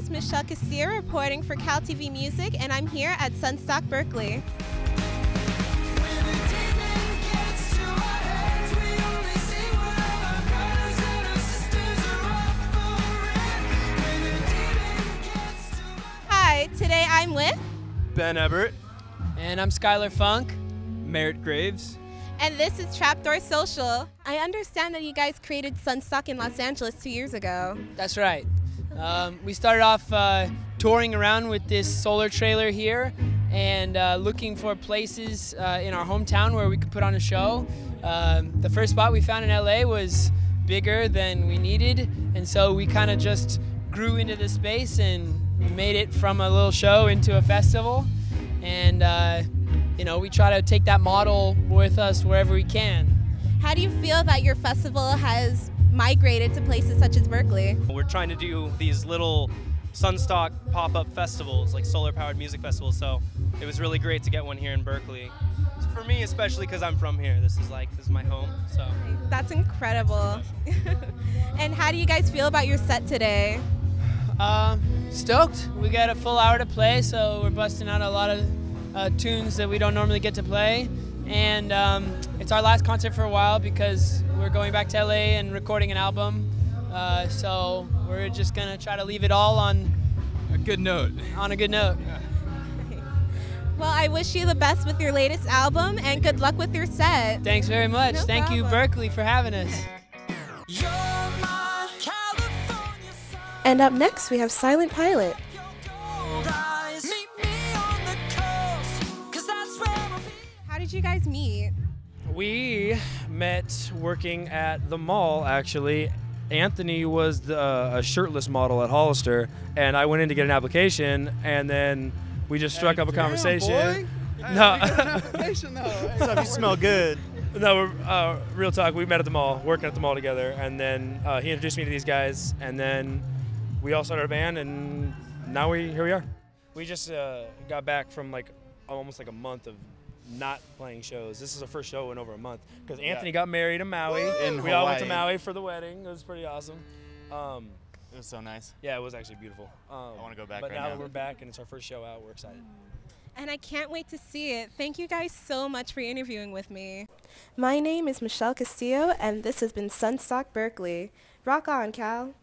is Michelle Castillo reporting for Cal TV Music, and I'm here at Sunstock Berkeley. Hi, today I'm with, Ben Ebert. And I'm Skylar Funk. Merritt Graves. and this is Trapdoor Social. I understand that you guys created Sunstock in Los Angeles two years ago. That's right. Um, we started off uh, touring around with this solar trailer here and uh, looking for places uh, in our hometown where we could put on a show. Um, the first spot we found in LA was bigger than we needed, and so we kind of just grew into the space and made it from a little show into a festival. And uh, you know, we try to take that model with us wherever we can. How do you feel that your festival has migrated to places such as Berkeley? We're trying to do these little Sunstock pop-up festivals, like solar-powered music festivals. So it was really great to get one here in Berkeley. For me, especially because I'm from here. This is like this is my home. So That's incredible. and how do you guys feel about your set today? Um, stoked. We got a full hour to play, so we're busting out a lot of uh, tunes that we don't normally get to play. And um, it's our last concert for a while because we're going back to LA and recording an album. Uh, so we're just gonna try to leave it all on A good note. on a good note. Well, I wish you the best with your latest album and good luck with your set. Thanks very much. No Thank you. Berkeley, for having us. And up next, we have Silent Pilot. How did you guys meet? We met working at the mall, actually. Anthony was the, uh, a shirtless model at Hollister, and I went in to get an application, and then we just struck up a conversation. No, What's up? You smell good. no, uh, real talk. We met at the mall, working at the mall together, and then uh, he introduced me to these guys, and then we all started a band, and now we here we are. We just uh, got back from like almost like a month of not playing shows. This is our first show in over a month because Anthony got married in Maui. In we all went to Maui for the wedding. It was pretty awesome. Um, It was so nice. yeah, it was actually beautiful. Um, I wanna go back But right now now. that we're back and it's our first show out, we're excited. And I can't wait to see it. Thank you guys so much for interviewing with me. My name is Michelle Castillo, and this has been Sunstock Berkeley. Rock on, Cal.